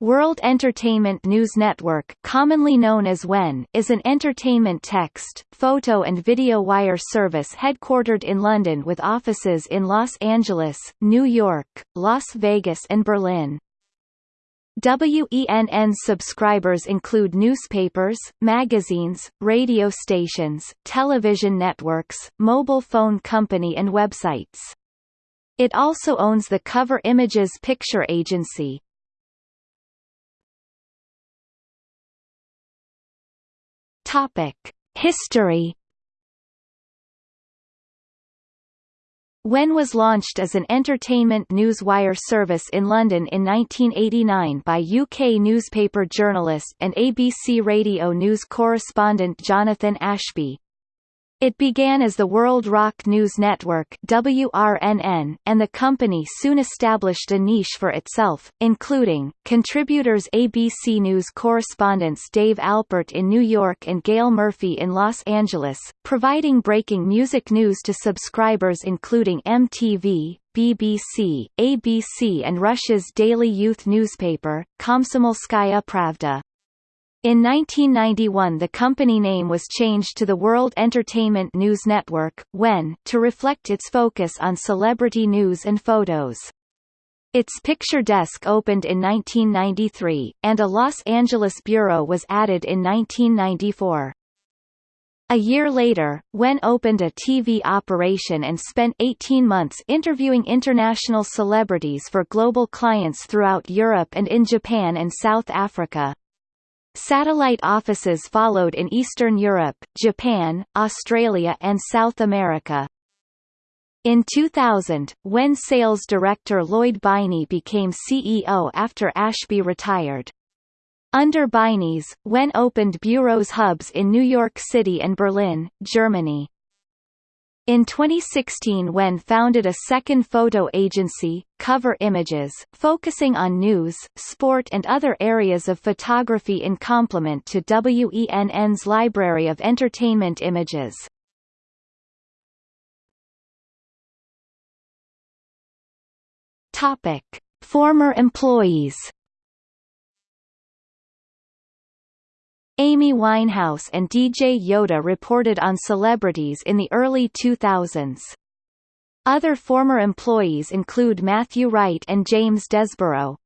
World Entertainment News Network commonly known as WENN is an entertainment text, photo and video wire service headquartered in London with offices in Los Angeles, New York, Las Vegas and Berlin. WENN's subscribers include newspapers, magazines, radio stations, television networks, mobile phone company and websites. It also owns the Cover Images picture agency, Topic: History. WENN was launched as an entertainment news wire service in London in 1989 by UK newspaper journalist and ABC Radio News correspondent Jonathan Ashby. It began as the World Rock News Network WRNN, and the company soon established a niche for itself, including, contributors ABC News correspondents Dave Alpert in New York and Gail Murphy in Los Angeles, providing breaking music news to subscribers including MTV, BBC, ABC and Russia's daily youth newspaper, Komsomolskaya Pravda. In 1991 the company name was changed to the World Entertainment News Network WENN, to reflect its focus on celebrity news and photos. Its picture desk opened in 1993, and a Los Angeles bureau was added in 1994. A year later, WENN opened a TV operation and spent 18 months interviewing international celebrities for global clients throughout Europe and in Japan and South Africa. Satellite offices followed in Eastern Europe, Japan, Australia and South America. In 2000, when sales director Lloyd Beiny became CEO after Ashby retired. Under Beiny's, WENN opened bureaus hubs in New York City and Berlin, Germany. In 2016 WENN founded a second photo agency, Cover Images, focusing on news, sport and other areas of photography in complement to WENN's library of entertainment images. Topic: Former employees Amy Winehouse and DJ Yoda reported on celebrities in the early 2000s. Other former employees include Matthew Wright and James Desborough.